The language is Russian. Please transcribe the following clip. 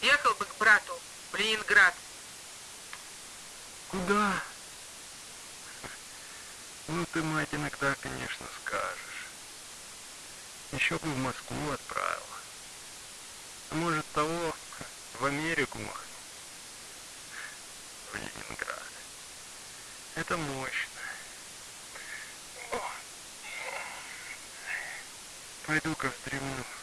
Ехал бы к брату в Ленинград. Куда? Ну ты, мать, иногда, конечно, скажешь. Еще бы в Москву отправил. А может того, в Америку махну. В Ленинград. Это мощно. Пойду-ка в.